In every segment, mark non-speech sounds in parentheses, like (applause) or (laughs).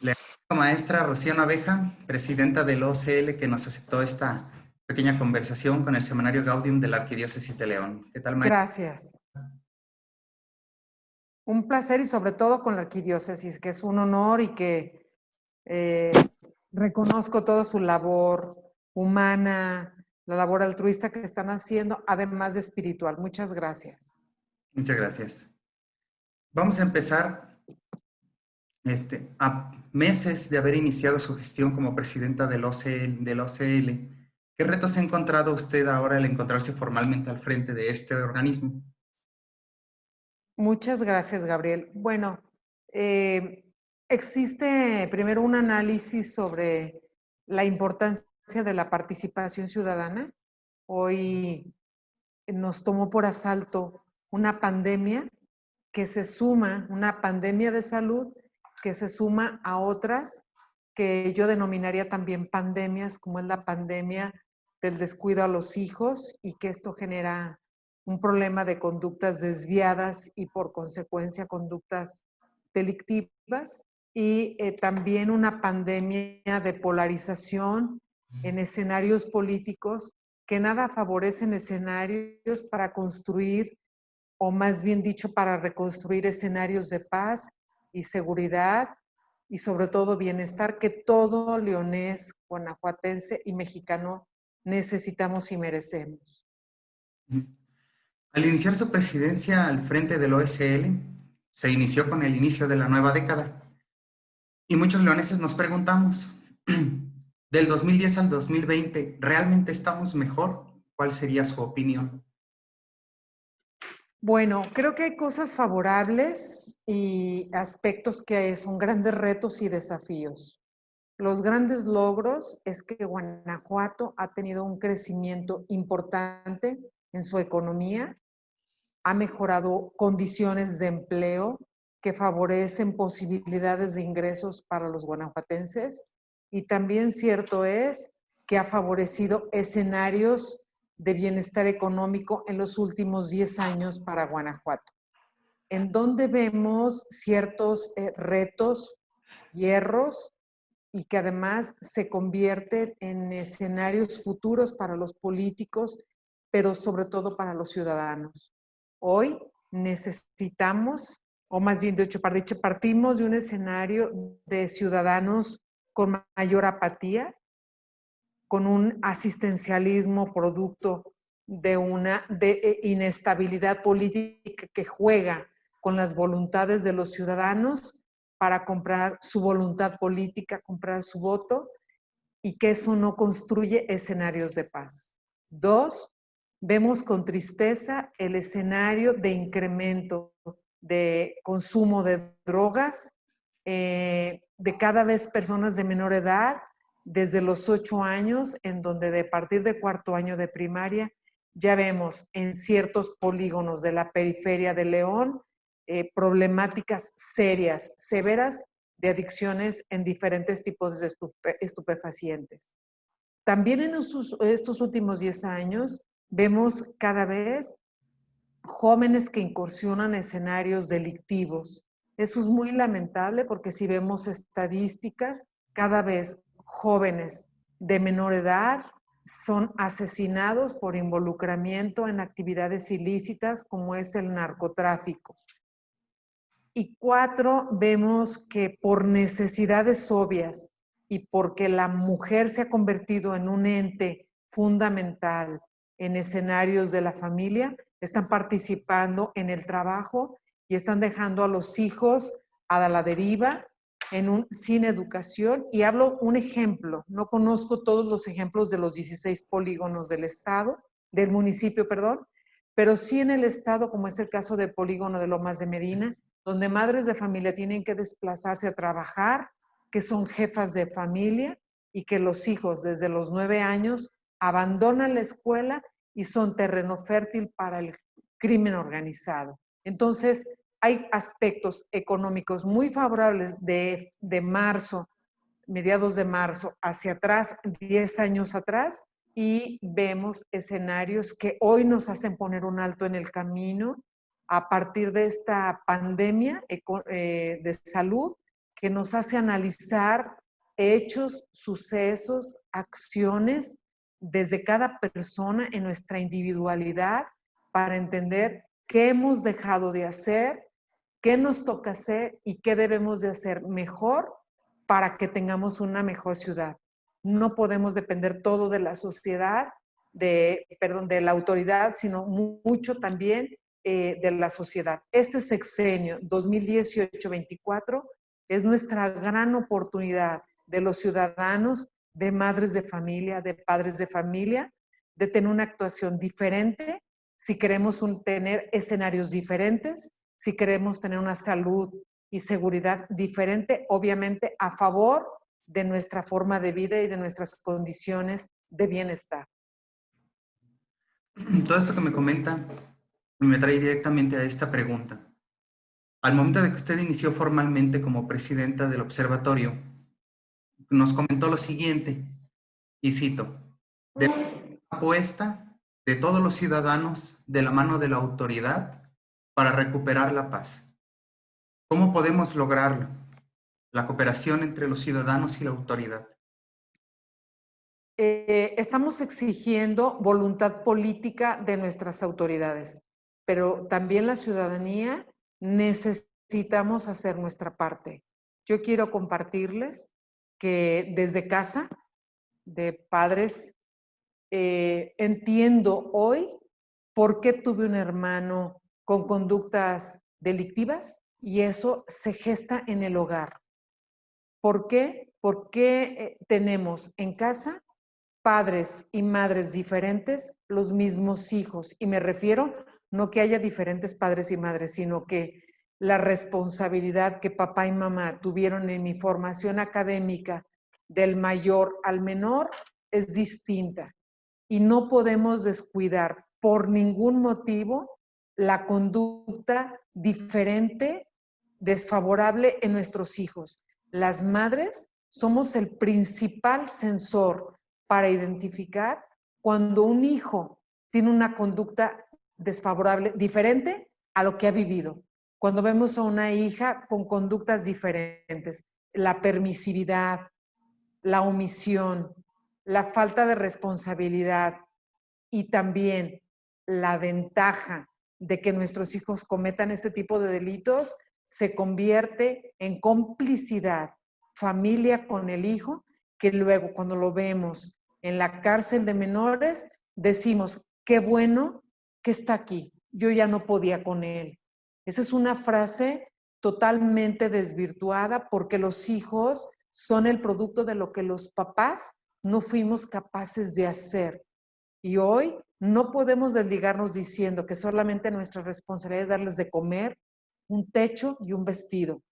La maestra Rocío Naveja, presidenta del OCL, que nos aceptó esta pequeña conversación con el Semanario Gaudium de la Arquidiócesis de León. ¿Qué tal, maestra? Gracias. Un placer y sobre todo con la Arquidiócesis, que es un honor y que eh, reconozco toda su labor humana, la labor altruista que están haciendo, además de espiritual. Muchas gracias. Muchas gracias. Vamos a empezar este, a meses de haber iniciado su gestión como presidenta del OCL. ¿Qué retos ha encontrado usted ahora al encontrarse formalmente al frente de este organismo? Muchas gracias, Gabriel. Bueno, eh, existe primero un análisis sobre la importancia de la participación ciudadana. Hoy nos tomó por asalto una pandemia que se suma, una pandemia de salud que se suma a otras que yo denominaría también pandemias, como es la pandemia del descuido a los hijos y que esto genera un problema de conductas desviadas y por consecuencia conductas delictivas y eh, también una pandemia de polarización en escenarios políticos que nada favorecen escenarios para construir, o más bien dicho, para reconstruir escenarios de paz y seguridad y sobre todo bienestar que todo leonés, guanajuatense y mexicano necesitamos y merecemos. Al iniciar su presidencia al frente del OSL, se inició con el inicio de la nueva década. Y muchos leoneses nos preguntamos, (clears throat) del 2010 al 2020, ¿realmente estamos mejor? ¿Cuál sería su opinión? Bueno, creo que hay cosas favorables y aspectos que son grandes retos y desafíos. Los grandes logros es que Guanajuato ha tenido un crecimiento importante en su economía, ha mejorado condiciones de empleo que favorecen posibilidades de ingresos para los guanajuatenses y también cierto es que ha favorecido escenarios de bienestar económico en los últimos 10 años para Guanajuato, en donde vemos ciertos eh, retos, hierros, y que además se convierten en escenarios futuros para los políticos, pero sobre todo para los ciudadanos. Hoy necesitamos, o más bien de hecho, partimos de un escenario de ciudadanos con mayor apatía, con un asistencialismo producto de una de eh, inestabilidad política que juega con las voluntades de los ciudadanos para comprar su voluntad política, comprar su voto y que eso no construye escenarios de paz. Dos, vemos con tristeza el escenario de incremento de consumo de drogas, eh, de cada vez personas de menor edad desde los ocho años, en donde de partir de cuarto año de primaria ya vemos en ciertos polígonos de la periferia de León eh, problemáticas serias, severas de adicciones en diferentes tipos de estupefacientes. También en estos, últimos diez años vemos cada vez jóvenes que incursionan en escenarios delictivos. Eso es muy lamentable porque si vemos estadísticas, cada vez jóvenes de menor edad son asesinados por involucramiento en actividades ilícitas como es el narcotráfico. Y cuatro, vemos que por necesidades obvias y porque la mujer se ha convertido en un ente fundamental en escenarios de la familia, están participando en el trabajo y están dejando a los hijos a la deriva en un, sin educación. Y hablo un ejemplo, no conozco todos los ejemplos de los 16 polígonos del estado, del municipio, perdón, pero sí en el estado, como es el caso del polígono de Lomas de Medina, donde madres de familia tienen que desplazarse a trabajar, que son jefas de familia y que los hijos desde los nueve años abandonan la escuela y son terreno fértil para el crimen organizado. Entonces, hay aspectos económicos muy favorables de, de marzo, mediados de marzo, hacia atrás, 10 años atrás, y vemos escenarios que hoy nos hacen poner un alto en el camino a partir de esta pandemia eh, de salud que nos hace analizar hechos, sucesos, acciones desde cada persona en nuestra individualidad para entender qué hemos dejado de hacer, qué nos toca hacer y qué debemos de hacer mejor para que tengamos una mejor ciudad. No podemos depender todo de la sociedad, de, perdón, de la autoridad, sino mucho también eh, de la sociedad. Este sexenio 2018-24 es nuestra gran oportunidad de los ciudadanos, de madres de familia, de padres de familia, de tener una actuación diferente, si queremos tener escenarios diferentes, si queremos tener una salud y seguridad diferente, obviamente a favor de nuestra forma de vida y de nuestras condiciones de bienestar. Todo esto que me comenta me trae directamente a esta pregunta. Al momento de que usted inició formalmente como presidenta del observatorio, nos comentó lo siguiente, y cito, de apuesta de todos los ciudadanos de la mano de la autoridad para recuperar la paz. ¿Cómo podemos lograrlo? La cooperación entre los ciudadanos y la autoridad. Eh, estamos exigiendo voluntad política de nuestras autoridades, pero también la ciudadanía necesitamos hacer nuestra parte. Yo quiero compartirles que desde casa, de padres, eh, entiendo hoy por qué tuve un hermano con conductas delictivas y eso se gesta en el hogar. ¿Por qué? Porque eh, tenemos en casa padres y madres diferentes, los mismos hijos. Y me refiero no que haya diferentes padres y madres, sino que la responsabilidad que papá y mamá tuvieron en mi formación académica del mayor al menor es distinta. Y no podemos descuidar por ningún motivo la conducta diferente, desfavorable en nuestros hijos. Las madres somos el principal sensor para identificar cuando un hijo tiene una conducta desfavorable, diferente a lo que ha vivido. Cuando vemos a una hija con conductas diferentes, la permisividad, la omisión, la falta de responsabilidad y también la ventaja de que nuestros hijos cometan este tipo de delitos, se convierte en complicidad, familia con el hijo, que luego cuando lo vemos en la cárcel de menores, decimos, qué bueno está aquí, yo ya no podía con él. Esa es una frase totalmente desvirtuada porque los hijos son el producto de lo que los papás no fuimos capaces de hacer. Y hoy no podemos desligarnos diciendo que solamente nuestra responsabilidad es darles de comer, un techo y un vestido.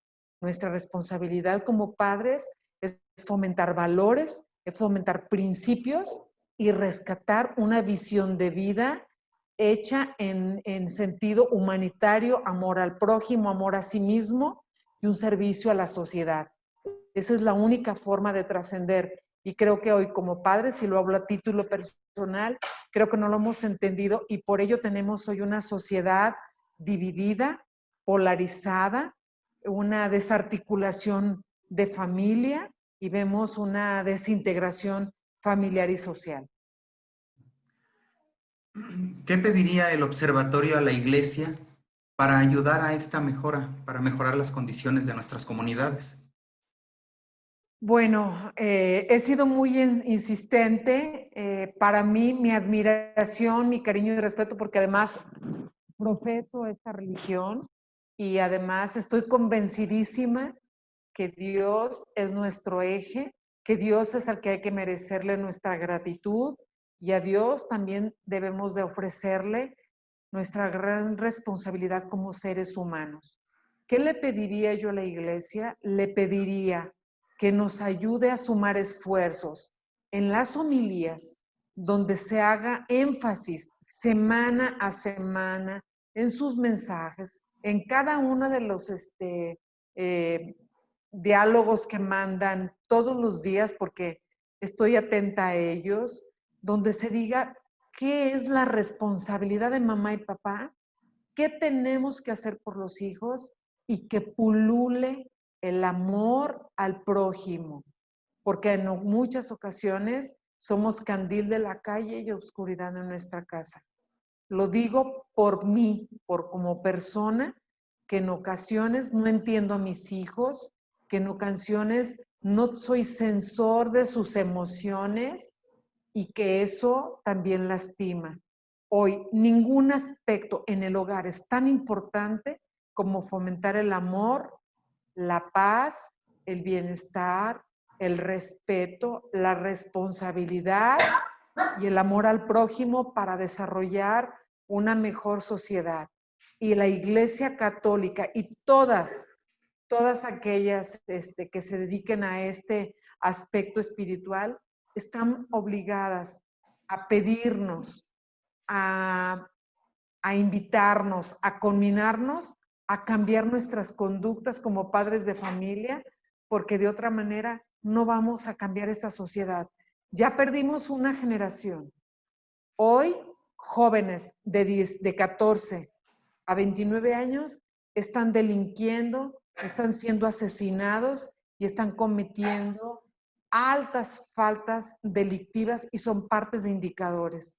Nuestra responsabilidad como padres es fomentar valores, es fomentar principios y rescatar una visión de vida hecha en, sentido humanitario, amor al prójimo, amor a sí mismo y un servicio a la sociedad. Esa es la única forma de trascender. Y creo que hoy como padres, si lo hablo a título personal, creo que no lo hemos entendido y por ello tenemos hoy una sociedad dividida, polarizada, una desarticulación de familia y vemos una desintegración familiar y social. ¿Qué pediría el observatorio a la iglesia para ayudar a esta mejora, para mejorar las condiciones de nuestras comunidades? Bueno, eh, he sido muy insistente. Eh, para mí, mi admiración, mi cariño y respeto, porque además profeso esta religión y además estoy convencidísima que Dios es nuestro eje, que Dios es al que hay que merecerle nuestra gratitud y a Dios también debemos de ofrecerle nuestra gran responsabilidad como seres humanos. ¿Qué le pediría yo a la iglesia? Le pediría que nos ayude a sumar esfuerzos en las homilías, donde se haga énfasis semana a semana en sus mensajes, en cada uno de los este, eh, diálogos que mandan todos los días, porque estoy atenta a ellos, donde se diga qué es la responsabilidad de mamá y papá, qué tenemos que hacer por los hijos y que pulule el amor al prójimo, porque en muchas ocasiones somos candil de la calle y oscuridad en nuestra casa. Lo digo por mí, por como persona, que en ocasiones no entiendo a mis hijos, que en ocasiones no soy sensor de sus emociones y que eso también lastima. Hoy ningún aspecto en el hogar es tan importante como fomentar el amor, la paz, el bienestar, el respeto, la responsabilidad y el amor al prójimo para desarrollar una mejor sociedad. Y la Iglesia Católica y todas, todas aquellas este, que se dediquen a este aspecto espiritual están obligadas a pedirnos, a, a invitarnos, a combinarnos a cambiar nuestras conductas como padres de familia, porque de otra manera no vamos a cambiar esta sociedad. Ya perdimos una generación. Hoy, jóvenes de, 10, de 14 a 29 años están delinquiendo, están siendo asesinados y están cometiendo altas faltas delictivas y son partes de indicadores.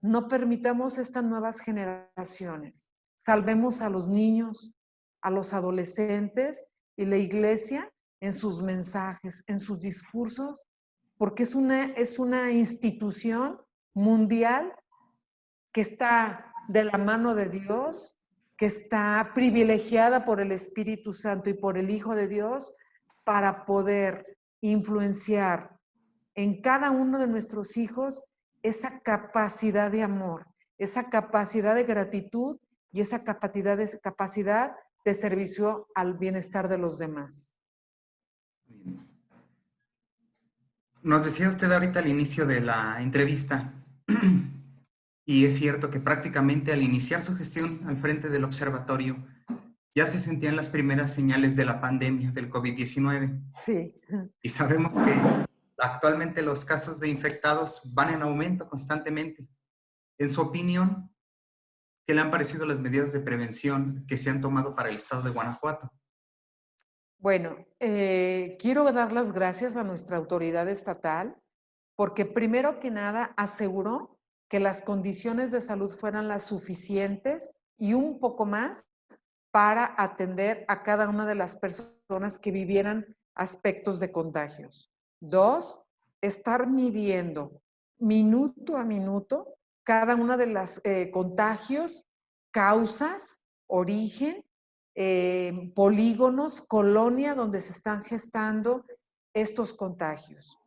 No permitamos estas nuevas generaciones. Salvemos a los niños, a los adolescentes y la iglesia en sus mensajes, en sus discursos, porque es una, es una institución mundial que está de la mano de Dios, que está privilegiada por el Espíritu Santo y por el Hijo de Dios para poder influenciar en cada uno de nuestros hijos esa capacidad de amor, esa capacidad de gratitud y esa capacidad de, capacidad de servicio al bienestar de los demás. Nos decía usted ahorita al inicio de la entrevista, (clears throat) y es cierto que prácticamente al iniciar su gestión al frente del observatorio, ya se sentían las primeras señales de la pandemia del COVID-19. Sí. Y sabemos que actualmente los casos de infectados van en aumento constantemente. En su opinión, ¿Qué le han parecido las medidas de prevención que se han tomado para el estado de Guanajuato? Bueno, eh, quiero dar las gracias a nuestra autoridad estatal porque primero que nada aseguró que las condiciones de salud fueran las suficientes y un poco más para atender a cada una de las personas que vivieran aspectos de contagios. Dos, estar midiendo minuto a minuto cada una de las eh, contagios, causas, origen, eh, polígonos, colonia donde se están gestando estos contagios.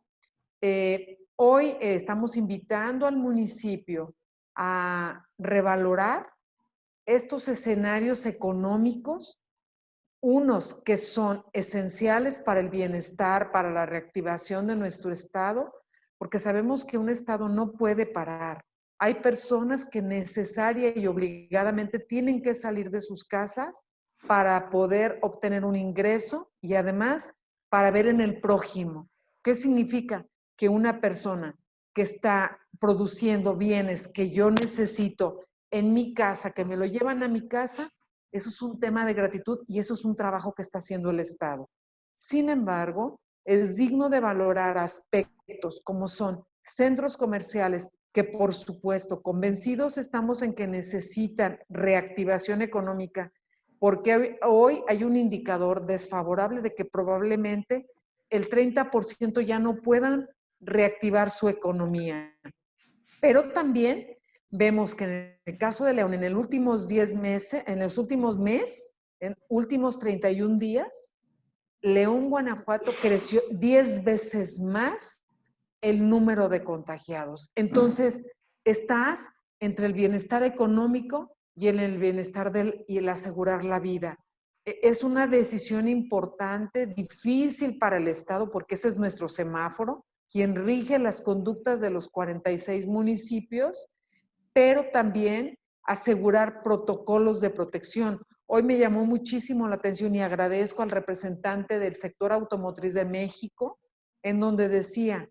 Eh, hoy estamos invitando al municipio a revalorar estos escenarios económicos, unos que son esenciales para el bienestar, para la reactivación de nuestro Estado, porque sabemos que un Estado no puede parar. Hay personas que necesaria y obligadamente tienen que salir de sus casas para poder obtener un ingreso y además para ver en el prójimo. ¿Qué significa? Que una persona que está produciendo bienes que yo necesito en mi casa, que me lo llevan a mi casa, eso es un tema de gratitud y eso es un trabajo que está haciendo el Estado. Sin embargo, es digno de valorar aspectos como son centros comerciales que por supuesto, convencidos estamos en que necesitan reactivación económica, porque hoy hay un indicador desfavorable de que probablemente el 30% ya no puedan reactivar su economía. Pero también vemos que en el caso de León, en los últimos 10 meses, en los últimos meses, en últimos 31 días, León, Guanajuato creció 10 veces más el número de contagiados. Entonces, estás entre el bienestar económico y en el bienestar del, y el asegurar la vida. E, es una decisión importante, difícil para el Estado, porque ese es nuestro semáforo, quien rige las conductas de los 46 municipios, pero también asegurar protocolos de protección. Hoy me llamó muchísimo la atención y agradezco al representante del sector automotriz de México, en donde decía,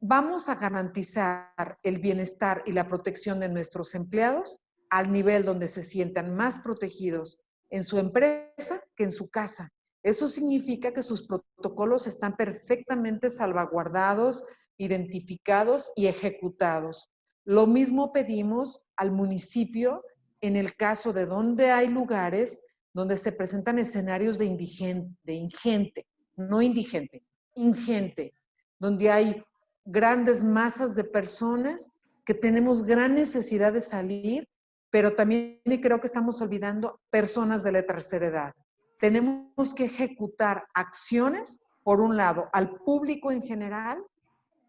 vamos a garantizar el bienestar y la protección de nuestros empleados al nivel donde se sientan más protegidos en su empresa que en su casa. Eso significa que sus protocolos están perfectamente salvaguardados, identificados y ejecutados. Lo mismo pedimos al municipio en el caso de donde hay lugares donde se presentan escenarios de, indigente, ingente, no indigente, ingente, donde hay grandes masas de personas que tenemos gran necesidad de salir, pero también creo que estamos olvidando personas de la tercera edad. Tenemos que ejecutar acciones, por un lado, al público en general,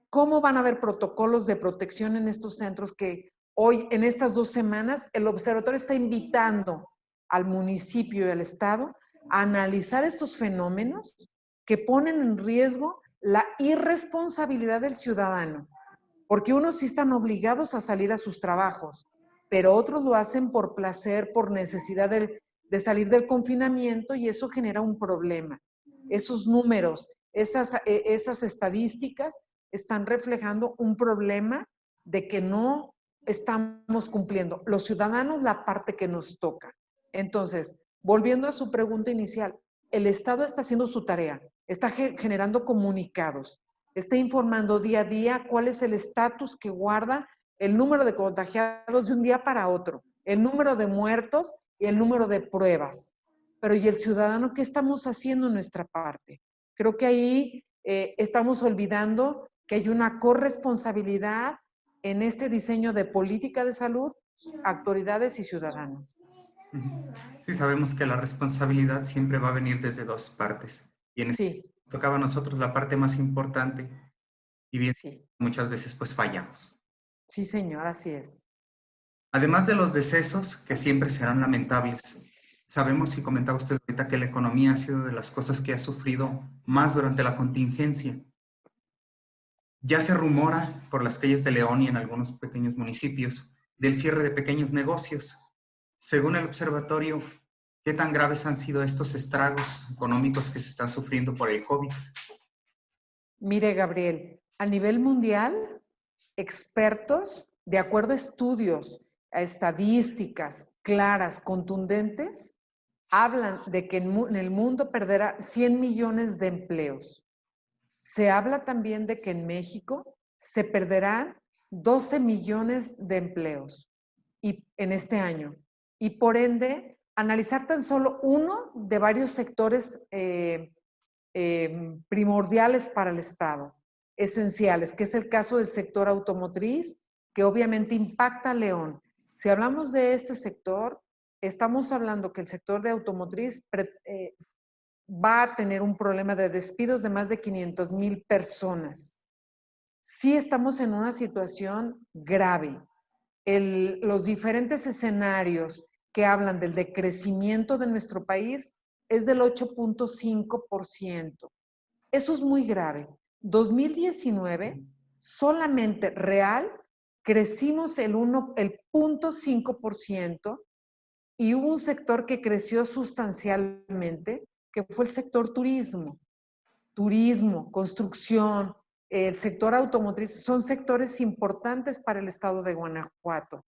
cómo van a haber protocolos de protección en estos centros que hoy, en estas dos semanas, el observatorio está invitando al municipio y al Estado a analizar estos fenómenos que ponen en riesgo la irresponsabilidad del ciudadano, porque unos sí están obligados a salir a sus trabajos, pero otros lo hacen por placer, por necesidad de, salir del confinamiento y eso genera un problema. Esos números, esas, e, esas estadísticas están reflejando un problema de que no estamos cumpliendo los ciudadanos la parte que nos toca. Entonces, volviendo a su pregunta inicial, el Estado está haciendo su tarea, está generando comunicados, está informando día a día cuál es el estatus que guarda el número de contagiados de un día para otro, el número de muertos y el número de pruebas. Pero ¿y el ciudadano qué estamos haciendo en nuestra parte? Creo que ahí eh, estamos olvidando que hay una corresponsabilidad en este diseño de política de salud, autoridades y ciudadanos. Sí, sabemos que la responsabilidad siempre va a venir desde dos partes. Y en este sí. tocaba a nosotros la parte más importante y bien, muchas veces pues fallamos. Sí, señor, así es. Además de los decesos, que siempre serán lamentables, sabemos y comentaba usted ahorita que la economía ha sido de las cosas que ha sufrido más durante la contingencia. Ya se rumora por las calles de León y en algunos pequeños municipios del cierre de pequeños negocios. Según el observatorio, ¿qué tan graves han sido estos estragos económicos que se están sufriendo por el COVID? Mire, Gabriel, a nivel mundial, expertos, de acuerdo a estudios, a estadísticas claras, contundentes, hablan de que en el mundo perderá 100 millones de empleos. Se habla también de que en México se perderán 12 millones de empleos y, en este año. Y por ende, analizar tan solo uno de varios sectores eh, em, primordiales para el Estado, esenciales, que es el caso del sector automotriz, que obviamente impacta a León. Si hablamos de este sector, estamos hablando que el sector de automotriz eh, va a tener un problema de despidos de más de 500 mil personas. Sí estamos en una situación grave. los diferentes escenarios que hablan del decrecimiento de nuestro país es del 8.5%. Eso es muy grave. 2019, solamente real, crecimos el 0.5% y hubo un sector que creció sustancialmente, que fue el sector turismo. Turismo, construcción, el sector automotriz, son sectores importantes para el estado de Guanajuato.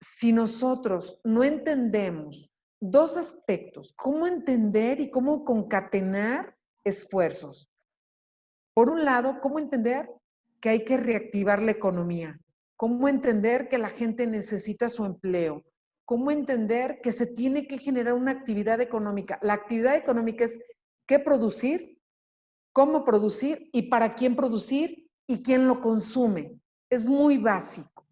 Si nosotros no entendemos dos aspectos, cómo entender y cómo concatenar esfuerzos. Por un lado, cómo entender que hay que reactivar la economía, cómo entender que la gente necesita su empleo, cómo entender que se tiene que generar una actividad económica. La actividad económica es qué producir, cómo producir y para quién producir y quién lo consume. Es muy básico.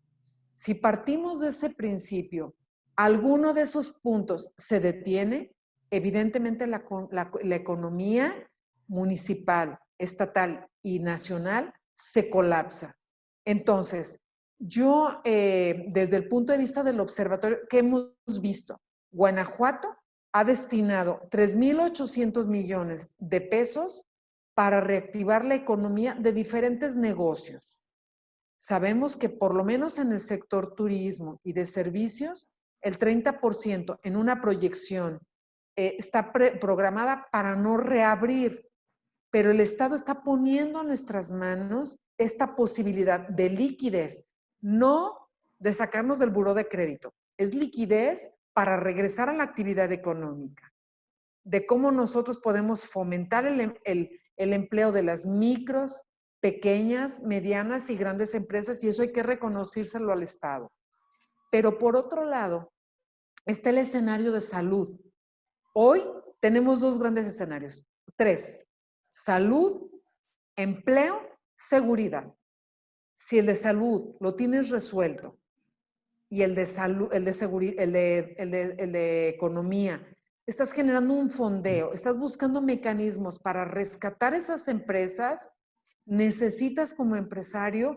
Si partimos de ese principio, alguno de esos puntos se detiene, evidentemente la, la economía municipal, estatal y nacional se colapsa. Entonces, yo, eh, desde el punto de vista del observatorio, ¿qué hemos visto? Guanajuato ha destinado 3.800 millones de pesos para reactivar la economía de diferentes negocios. Sabemos que por lo menos en el sector turismo y de servicios, el 30% en una proyección eh, está programada para no reabrir, pero el Estado está poniendo en nuestras manos esta posibilidad de liquidez no de sacarnos del buró de crédito, es liquidez para regresar a la actividad económica. de cómo nosotros podemos fomentar el, el empleo de las micros, pequeñas, medianas y grandes empresas y eso hay que reconocírselo al Estado. Pero por otro lado, está el escenario de salud. Hoy tenemos dos grandes escenarios, tres, salud, empleo, seguridad. Si el de salud lo tienes resuelto y el de salud, el de seguridad, el de, economía, estás generando un fondeo, estás buscando mecanismos para rescatar esas empresas, necesitas como empresario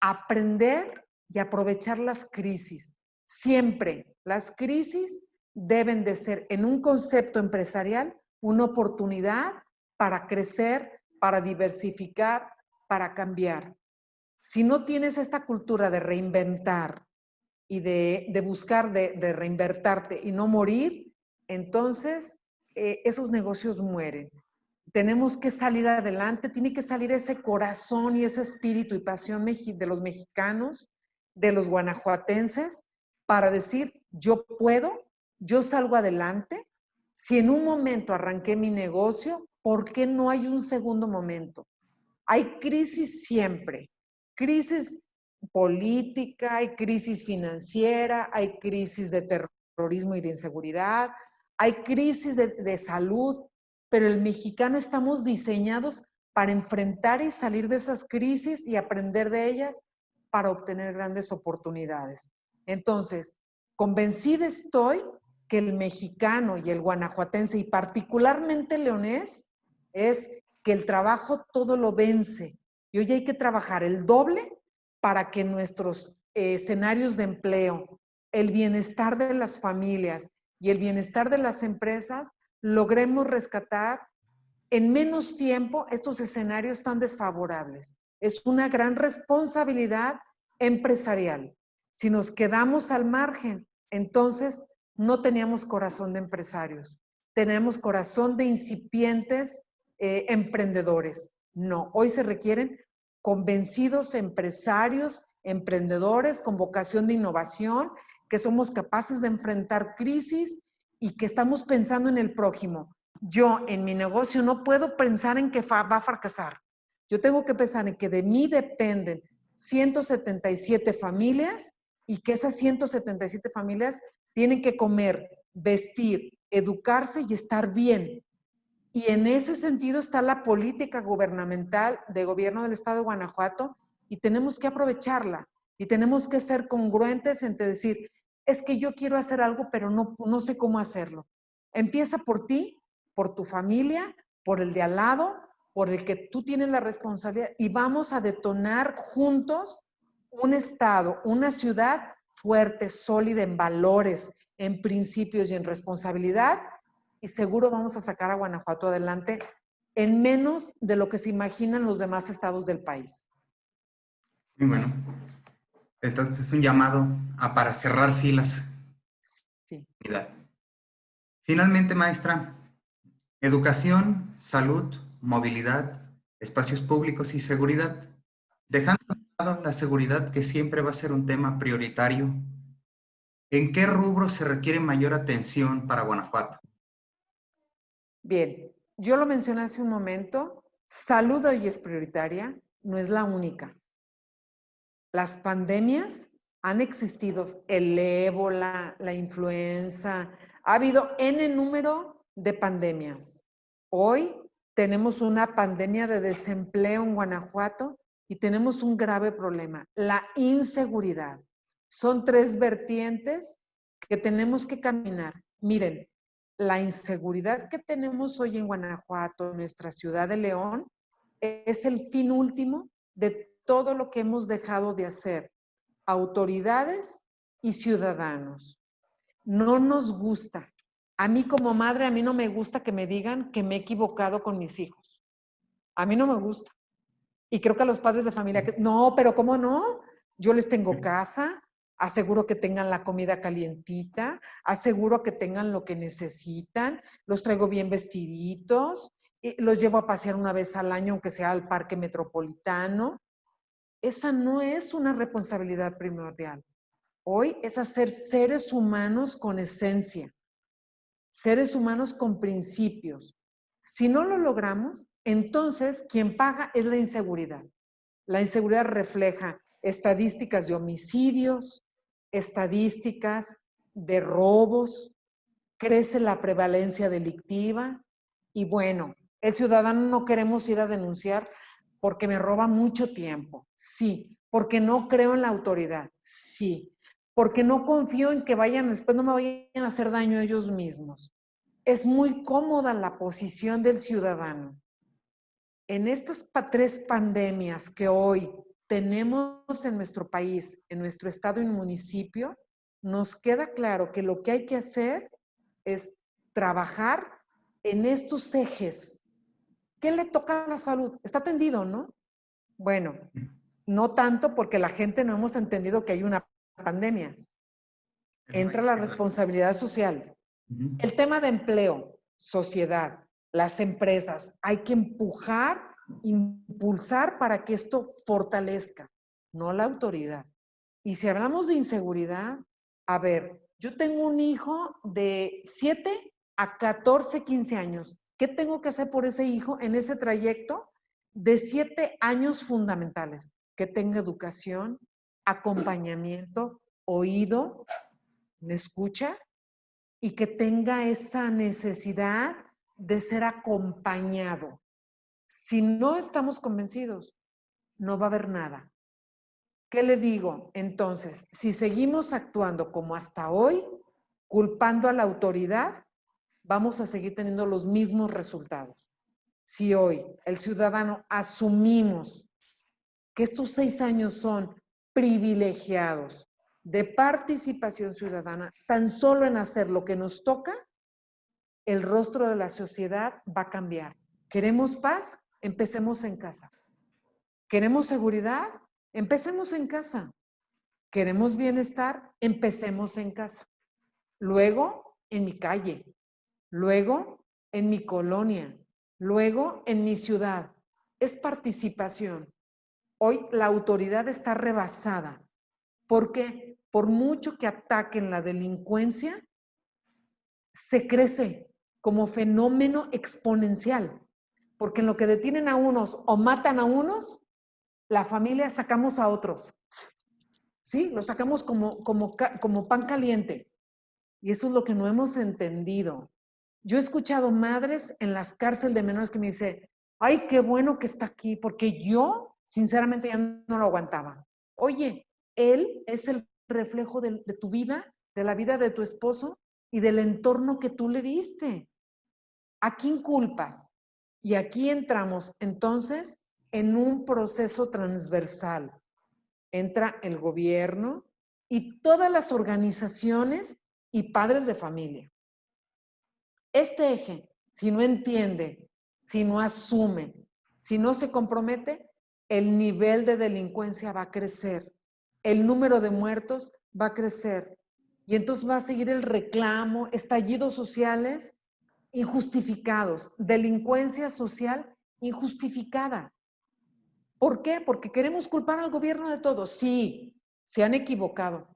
aprender y aprovechar las crisis. Siempre las crisis deben de ser en un concepto empresarial una oportunidad para crecer, para diversificar, para cambiar. Si no tienes esta cultura de reinventar y de, buscar de, de, reinvertarte y no morir, entonces eh, esos negocios mueren. Tenemos que salir adelante, tiene que salir ese corazón y ese espíritu y pasión de los mexicanos, de los guanajuatenses, para decir, yo puedo, yo salgo adelante. Si en un momento arranqué mi negocio, ¿por qué no hay un segundo momento? Hay crisis siempre, crisis política, hay crisis financiera, hay crisis de terrorismo y de inseguridad, hay crisis de, de salud, pero el mexicano estamos diseñados para enfrentar y salir de esas crisis y aprender de ellas para obtener grandes oportunidades. Entonces, convencida estoy que el mexicano y el guanajuatense, y particularmente leonés, es que el trabajo todo lo vence. Y hoy hay que trabajar el doble para que nuestros escenarios de empleo, el bienestar de las familias y el bienestar de las empresas, logremos rescatar en menos tiempo estos escenarios tan desfavorables. Es una gran responsabilidad empresarial. Si nos quedamos al margen, entonces no teníamos corazón de empresarios, tenemos corazón de incipientes eh, emprendedores. No, hoy se requieren convencidos empresarios, emprendedores con vocación de innovación, que somos capaces de enfrentar crisis y que estamos pensando en el prójimo. Yo en mi negocio no puedo pensar en que va a fracasar. Yo tengo que pensar en que de mí dependen 177 familias y que esas 177 familias tienen que comer, vestir, educarse y estar bien. Y en ese sentido está la política gubernamental de gobierno del estado de Guanajuato y tenemos que aprovecharla y tenemos que ser congruentes entre decir, es que yo quiero hacer algo, pero no, no sé cómo hacerlo. Empieza por ti, por tu familia, por el de al lado, por el que tú tienes la responsabilidad y vamos a detonar juntos un Estado, una ciudad fuerte, sólida en valores, en principios y en responsabilidad y seguro vamos a sacar a Guanajuato adelante en menos de lo que se imaginan los demás estados del país. Muy bueno. Entonces es un llamado a para cerrar filas. Sí. Finalmente, maestra, educación, salud, movilidad, espacios públicos y seguridad. Dejando de lado la seguridad que siempre va a ser un tema prioritario, ¿en qué rubro se requiere mayor atención para Guanajuato? Bien, yo lo mencioné hace un momento, salud hoy es prioritaria, no es la única. Las pandemias han existido, el ébola, la influenza, ha habido N número de pandemias. Hoy tenemos una pandemia de desempleo en Guanajuato y tenemos un grave problema, la inseguridad. Son tres vertientes que tenemos que caminar. Miren, la inseguridad que tenemos hoy en Guanajuato, nuestra ciudad de León, es el fin último de todo lo que hemos dejado de hacer, autoridades y ciudadanos. No nos gusta. A mí como madre, a mí no me gusta que me digan que me he equivocado con mis hijos. A mí no me gusta. Y creo que a los padres de familia, que, no, pero ¿cómo no? Yo les tengo casa, aseguro que tengan la comida calientita, aseguro que tengan lo que necesitan, los traigo bien vestiditos, los llevo a pasear una vez al año, aunque sea al parque metropolitano. Esa no es una responsabilidad primordial. Hoy es hacer seres humanos con esencia. seres humanos con principios. Si no lo logramos, entonces quien paga es la inseguridad. La inseguridad refleja estadísticas de homicidios, estadísticas de robos, crece la prevalencia delictiva y bueno, el ciudadano no queremos ir a denunciar porque me roba mucho tiempo, sí, porque no creo en la autoridad, sí, porque no confío en que vayan, después no me vayan a hacer daño ellos mismos. Es muy cómoda la posición del ciudadano. En estas tres pandemias que hoy tenemos en nuestro país, en nuestro estado y municipio, nos queda claro que lo que hay que hacer es trabajar en estos ejes. ¿Qué le toca a la salud? Está atendido, ¿no? Bueno, no tanto porque la gente no hemos entendido que hay una pandemia. Entra la responsabilidad social. El tema de empleo, sociedad, las empresas, hay que empujar impulsar para que esto fortalezca, no la autoridad. Y si hablamos de inseguridad, a ver, yo tengo un hijo de 7 a 14, 15 años. ¿Qué tengo que hacer por ese hijo en ese trayecto de 7 años fundamentales? Que tenga educación, acompañamiento, oído, me escucha y que tenga esa necesidad de ser acompañado. Si no estamos convencidos, no va a haber nada. ¿Qué le digo? Entonces, si seguimos actuando como hasta hoy, culpando a la autoridad, vamos a seguir teniendo los mismos resultados. Si hoy el ciudadano asumimos que estos seis años son privilegiados de participación ciudadana, tan solo en hacer lo que nos toca, el rostro de la sociedad va a cambiar. ¿Queremos paz? Empecemos en casa. ¿Queremos seguridad? Empecemos en casa. ¿Queremos bienestar? Empecemos en casa. Luego, en mi calle. Luego, en mi colonia. Luego, en mi ciudad. Es participación. Hoy la autoridad está rebasada. ¿Por qué? Por mucho que ataquen la delincuencia, se crece como fenómeno exponencial. Porque en lo que detienen a unos o matan a unos, la familia sacamos a otros. ¿Sí? Lo sacamos como, como, como pan caliente. Y eso es lo que no hemos entendido. Yo he escuchado madres en las cárceles de menores que me dicen, ay, qué bueno que está aquí, porque yo, sinceramente, ya no lo aguantaba. Oye, él es el reflejo de, de tu vida, de la vida de tu esposo y del entorno que tú le diste. ¿A quién culpas? Y aquí entramos entonces en un proceso transversal. Entra el gobierno y todas las organizaciones y padres de familia. Este eje, si no entiende, si no asume, si no se compromete, el nivel de delincuencia va a crecer, el número de muertos va a crecer y entonces va a seguir el reclamo, estallidos sociales injustificados, delincuencia social injustificada. ¿Por qué? Porque queremos culpar al gobierno de todo. Sí, se han equivocado.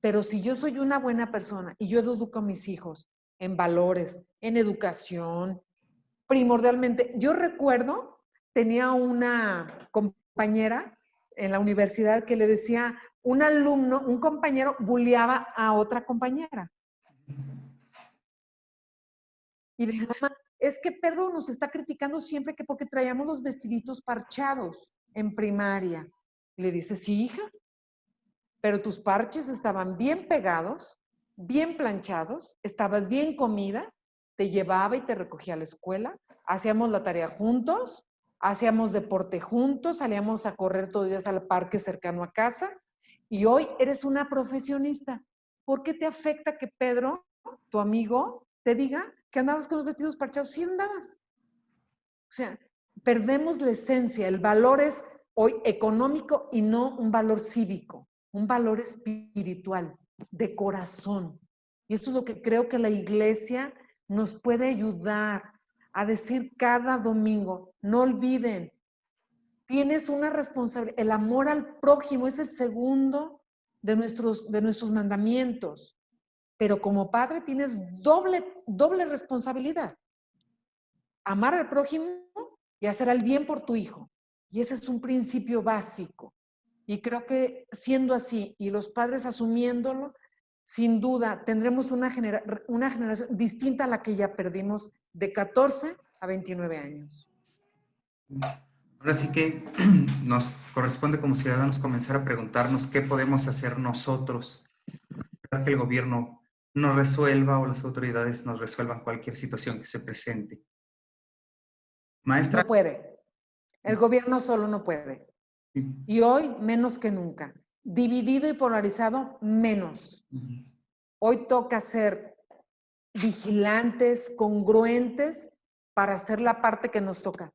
Pero si yo soy una buena persona y yo educo a mis hijos en valores, en educación, primordialmente, yo recuerdo, tenía una compañera en la universidad que le decía, un alumno, un compañero bulleaba a otra compañera. Y le mamá, es que Pedro nos está criticando siempre que porque traíamos los vestiditos parchados en primaria. le dice, sí, hija, pero tus parches estaban bien pegados, bien planchados, estabas bien comida, te llevaba y te recogía a la escuela, hacíamos la tarea juntos, hacíamos deporte juntos, salíamos a correr todos los días al parque cercano a casa y hoy eres una profesionista. ¿Por qué te afecta que Pedro, tu amigo, te diga que andabas con los vestidos parchados, sí andabas. O sea, perdemos la esencia, el valor es hoy económico y no un valor cívico, un valor espiritual, de corazón. Y eso es lo que creo que la iglesia nos puede ayudar a decir cada domingo, no olviden, tienes una responsabilidad, el amor al prójimo es el segundo de nuestros, de nuestros mandamientos. Pero como padre tienes doble, doble responsabilidad. Amar al prójimo y hacer el bien por tu hijo. Y ese es un principio básico. Y creo que siendo así y los padres asumiéndolo, sin duda tendremos una, una generación distinta a la que ya perdimos de 14 a 29 años. Ahora sí que (clears throat) nos corresponde como ciudadanos comenzar a preguntarnos qué podemos hacer nosotros para que el gobierno nos resuelva o las autoridades nos resuelvan cualquier situación que se presente. Maestra. No puede. El gobierno solo no puede. Y hoy menos que nunca. Dividido y polarizado, menos. Hoy toca ser vigilantes, congruentes para hacer la parte que nos toca,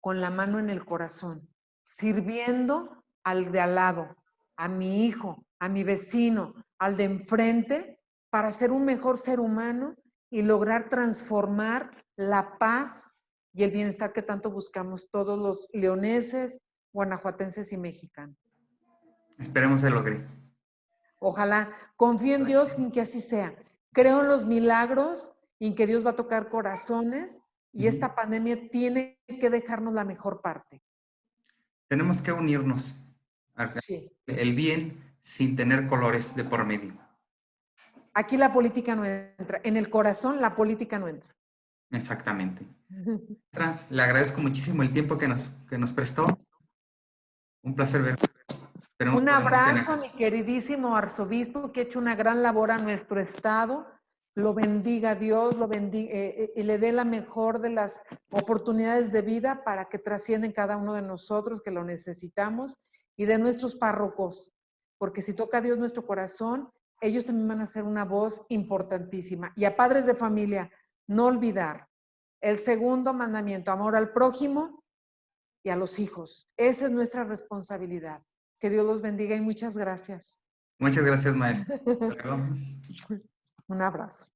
con la mano en el corazón, sirviendo al de al lado, a mi hijo, a mi vecino, al de enfrente, para ser un mejor ser humano y lograr transformar la paz y el bienestar que tanto buscamos todos los leoneses, guanajuatenses y mexicanos. Esperemos se logre. Ojalá. Confío en Dios en que así sea. Creo en los milagros y en que Dios va a tocar corazones y esta pandemia tiene que dejarnos la mejor parte. Tenemos que unirnos. Sí. El bien sin tener colores de por medio. Aquí la política no entra. En el corazón la política no entra. Exactamente. (laughs) Le agradezco muchísimo el tiempo que nos, que nos prestó. Un placer ver. Un abrazo, mi queridísimo arzobispo, que ha hecho una gran labor a nuestro estado. Lo bendiga Dios, lo bendiga, eh, eh, y le dé la mejor de las oportunidades de vida para que trascienden cada uno de nosotros que lo necesitamos y de nuestros párrocos. Porque si toca a Dios nuestro corazón, ellos también van a ser una voz importantísima. Y a padres de familia, no olvidar el segundo mandamiento, amor al prójimo y a los hijos. Esa es nuestra responsabilidad. Que Dios los bendiga y muchas gracias. Muchas gracias, maestro. (laughs) Un abrazo.